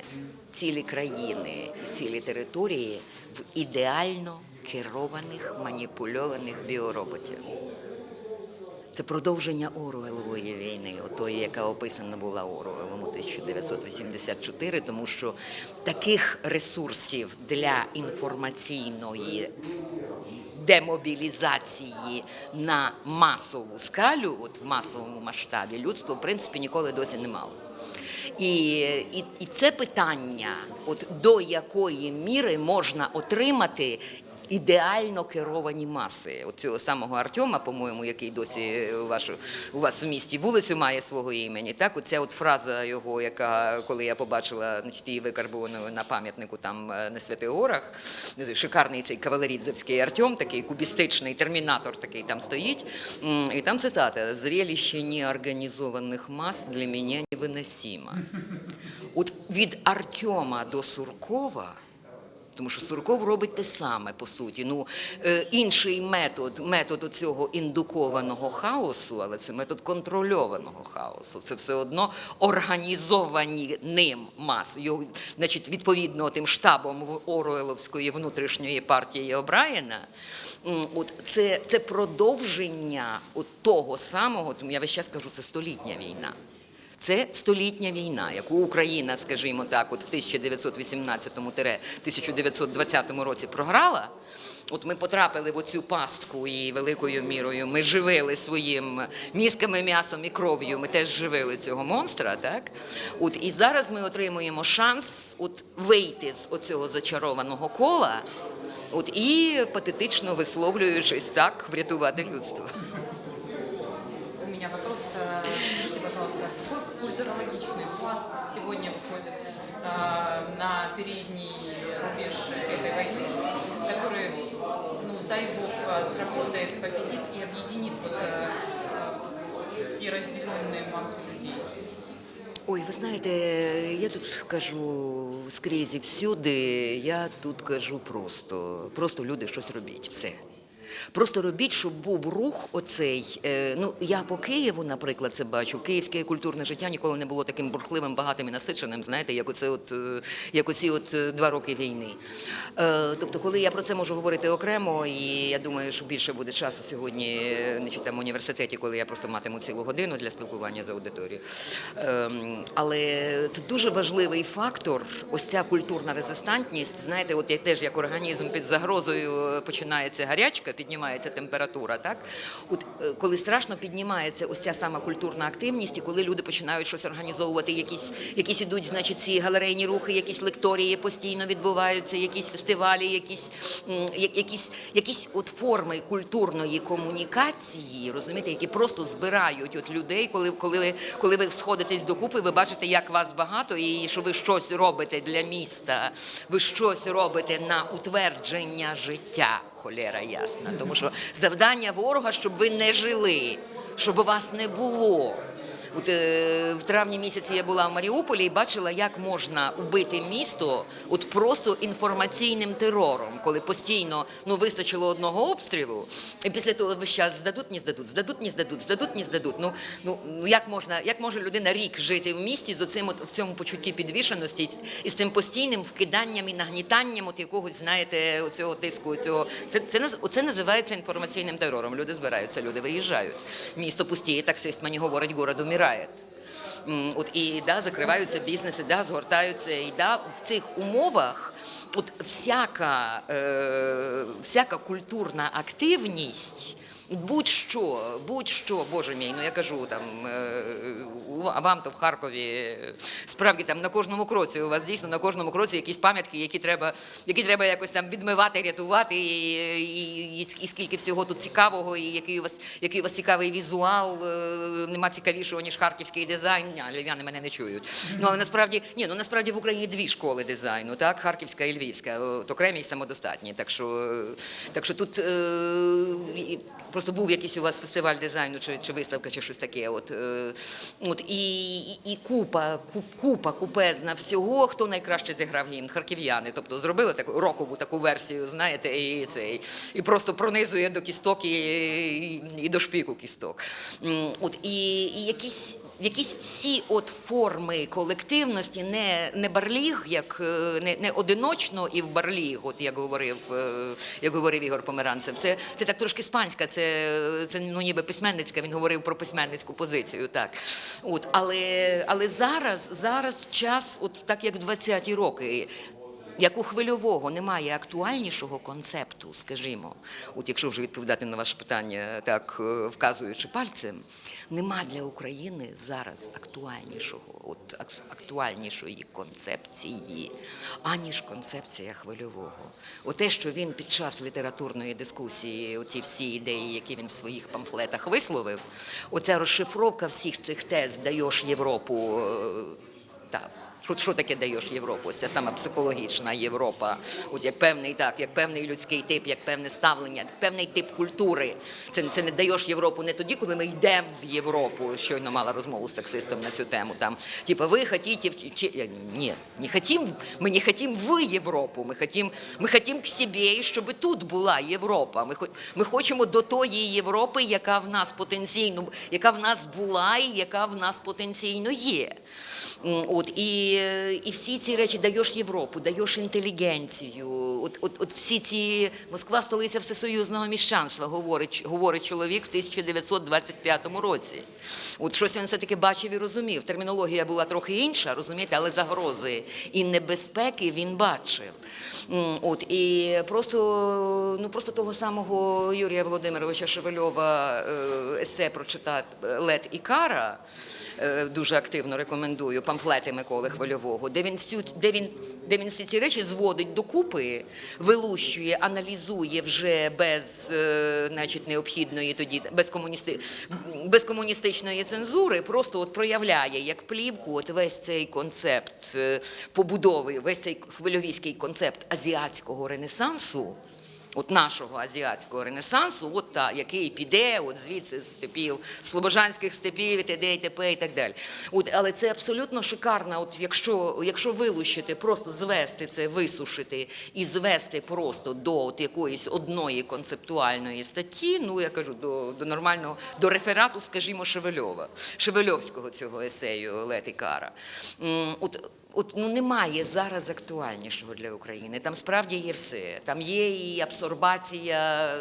цілі країни цілі території в ідеально керованих маніпульованих біороботів. Це продовження Оруелової війни, отої, яка описана була Оруелом у 1984, тому що таких ресурсів для інформаційної демобілізації на масову скалю, от в масовому масштабі, людство в принципі ніколи досі не мало. І, і, і це питання, от до якої міри можна отримати ідеально керовані маси. От цього самого Артема, по-моєму, який досі у, вашу, у вас в місті вулицю має свого імені. Так, оця от фраза його, яка коли я побачила значить, її викарбованою на пам'ятнику там е, на Святих Горах, шикарний цей кавалерідзевський Артем, такий кубістичний термінатор такий там стоїть. І там цитата: «Зрелище неорганізованих мас для мене невиносимо. От від Артема до Суркова. Тому що Сурков робить те саме по суті. Ну е, інший метод, метод цього індукованого хаосу, але це метод контрольованого хаосу. Це все одно організовані ним маси. Його, значить, відповідно тим штабом Оруеловської внутрішньої партії Обраєна. От це, це продовження от того самого. Тому я весь час кажу, це столітня війна. Це столітня війна, яку Україна, скажімо так, от в 1918-1920 році програла. От ми потрапили в оцю пастку і великою мірою ми живили своїм мізками, м'ясом і кров'ю. Ми теж живили цього монстра, так? От і зараз ми отримуємо шанс от вийти з оцього зачарованого кола, от і патетично висловлюючись так, врятувати людство. на передний рубеж этой войны, который, ну, дай бог, э, сработает, победит и объединит вот, э, э, те разделенные массы людей? Ой, ви знаєте, я тут кажу скрізь і всюди, я тут кажу просто. Просто люди щось робіть, все. Просто робіть, щоб був рух оцей. е, Ну, я по Києву, наприклад, це бачу. Київське культурне життя ніколи не було таким бурхливим, багатим і насиченим, знаєте, як оце от, е, як оці от е, два роки війни. Тобто, коли я про це можу говорити окремо, і я думаю, що більше буде часу сьогодні, не там в університеті, коли я просто матиму цілу годину для спілкування з аудиторією. Ем, Але це дуже важливий фактор. Ось ця культурна резистантність. Знаєте, от як теж як організм під загрозою починається гарячка, піднімається температура. Так, от е, коли страшно піднімається ось ця сама культурна активність, і коли люди починають щось організовувати, якісь якісь ідуть, значить, ці галерейні рухи, якісь лекторії постійно відбуваються, якісь фестивалі, якісь якісь, якісь от форми культурної комунікації, розумієте, які просто збирають от людей, коли, коли, коли ви сходитесь докупи, ви бачите, як вас багато, і що ви щось робите для міста, ви щось робите на утвердження життя. Холєра ясна, тому що завдання ворога, щоб ви не жили, щоб вас не було. От е, в травні місяці я була в Маріуполі і бачила, як можна убити місто от просто інформаційним терором, коли постійно ну вистачило одного обстрілу, і після того весь час здадуть, не здадуть, здадуть, не здадуть, здадуть, не здадуть. Ну ну ну як можна, як може людина рік жити в місті з оцим от в цьому почутті підвішеності і з цим постійним вкиданням і нагнітанням от якогось, знаєте, оцього тиску, цього це це оце називається інформаційним терором. Люди збираються, люди виїжджають. Місто пустіє, таксист мені говорить, город умирає. М, От і да, закриваються бізнеси, да, згортаються. І да, в цих умовах от всяка, е, всяка культурна активність. Будь-що, будь-що, боже мій, ну я кажу там е, а вам то в Харкові е, справді там на кожному кроці. У вас дійсно на кожному кроці якісь пам'ятки, які треба, які треба якось там відмивати, рятувати, і, і, і, і скільки всього тут цікавого, і який у вас який у вас цікавий візуал. е, Нема цікавішого ніж харківський дизайн. Ні, львів'яни мене не чують. Ну але насправді ні, ну насправді в Україні дві школи дизайну, так харківська і львівська, от окремі і самодостатні. Так що, так що тут е, просто був якийсь у вас фестиваль дизайну чи, чи виставка, чи щось таке. От, е, от і, і, і купа, куп, купа купезна всього, хто найкраще зіграв гімн, харків'яни. Тобто зробили таку рокову таку версію, знаєте, і цей і просто пронизує до кісток і, і, і до шпіку кісток. От і, і якісь. Якісь всі от форми колективності, не, не барліг, як е, не, не одиночно і в барліг, от як говорив, е, як говорив Ігор Померанцев. Це, це так трошки іспанська, це, це ну ніби письменницька. Він говорив про письменницьку позицію. Так, от але, але зараз, зараз час, от так як 20-ті роки. Як у хвильового немає актуальнішого концепту, скажімо, от якщо вже відповідати на ваше питання, так е, вказуючи пальцем, нема для України зараз актуальнішого, от актуальнішої концепції, аніж концепція хвильового. Оте, що він під час літературної дискусії, оці всі ідеї, які він в своїх памфлетах висловив, оця розшифровка всіх цих тез даєш Європу. е, Так. Що, таке даєш Європу? Ця саме психологічна Європа, от як певний так, як певний людський тип, як певне ставлення, як певний тип культури. Це, це не даєш Європу не тоді, коли ми йдемо в Європу. Щойно мала розмову з таксистом на цю тему. Там, типа, ви хотите, в- чи, ні, не хотим, ми не хотим в Європу, ми хотим, ми хотим к себе, і щоб тут була Європа. Ми, ми хочемо до тої Європи, яка в нас потенційно, яка в нас була і яка в нас потенційно є. От, і, і всі ці речі даєш Європу, даєш інтелігенцію. От, от, от всі ці Москва столиця всесоюзного міщанства, говорить, говорить чоловік в 1925 році. От щось він все-таки бачив і розумів. Термінологія була трохи інша, розумієте, але загрози і небезпеки він бачив. От, і просто, ну, просто того самого Юрія Володимировича Шевельова е, есе прочитати Лед і Кара дуже активно рекомендую памфлети Миколи Хвильового, де він всю де він, де він всі ці речі зводить докупи, вилущує, аналізує вже без е, значить, необхідної тоді без, комуністи, без комуністичної цензури, просто от проявляє як плівку от весь цей концепт е, побудови, весь цей хвильовійський концепт азіатського ренесансу. От нашого азіатського ренесансу, от та, який піде, от звідси з степів, слобожанських степів, і т.д. і т.п. і так далі. От, але це абсолютно шикарно, от якщо, якщо вилущити, просто звести це, висушити і звести просто до от якоїсь одної концептуальної статті, ну я кажу, до, до нормального, до реферату, скажімо, Шевельова, Шевельовського цього есею Лети Кара. От, От ну немає зараз актуальнішого для України. Там справді є все. Там є і абсорбація,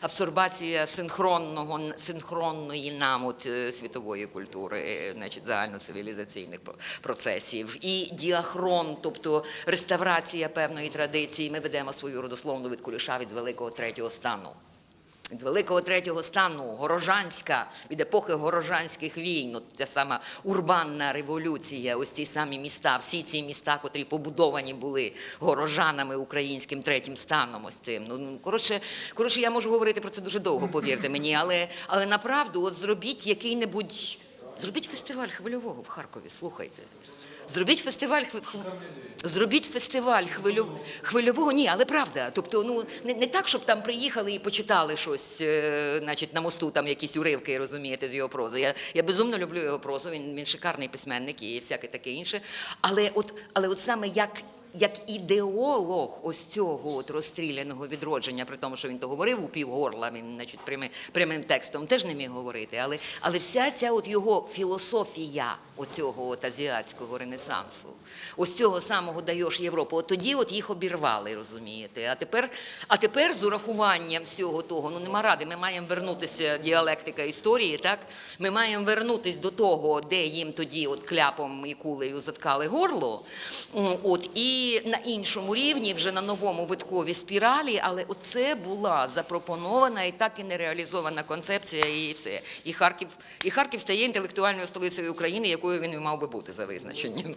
абсорбація синхронного синхронної нам от е, світової культури, е, значить загальноцивілізаційних про- процесів, і діахрон, тобто реставрація певної традиції. Ми ведемо свою родословну від куліша від великого третього стану від Великого третього стану, Горожанська, від епохи горожанських війн, от ця сама урбанна революція, ось ці самі міста, всі ці міста, котрі побудовані були горожанами українським третім станом, ось цим. Ну, ну, коротше, коротше, я можу говорити про це дуже довго, повірте мені, але, але направду, от зробіть який-небудь, зробіть фестиваль хвильового в Харкові, слухайте. Зробіть фестиваль зробіть фестиваль хвилю... хвильового. Ні, але правда. Тобто, ну не, не так, щоб там приїхали і почитали щось, е, значить, на мосту там якісь уривки, розумієте, з його прози. Я, я безумно люблю його прозу. Він, він шикарний письменник і всяке таке інше. Але от, але от саме як. Як ідеолог ось цього от розстріляного відродження, при тому, що він то говорив у півгорла, він значить, прямим, прямим текстом теж не міг говорити. Але, але вся ця от його філософія оцього от азіатського ренесансу, ось цього самого даєш Європу. От тоді от їх обірвали, розумієте. А тепер, а тепер з урахуванням всього того, ну нема ради, ми маємо вернутися діалектика історії, так? Ми маємо вернутися до того, де їм тоді от кляпом і кулею заткали горло. От, і на іншому рівні, вже на новому виткові спіралі, але оце була запропонована і так і не реалізована концепція, і все. І Харків, і Харків стає інтелектуальною столицею України, якою він і мав би бути за визначенням.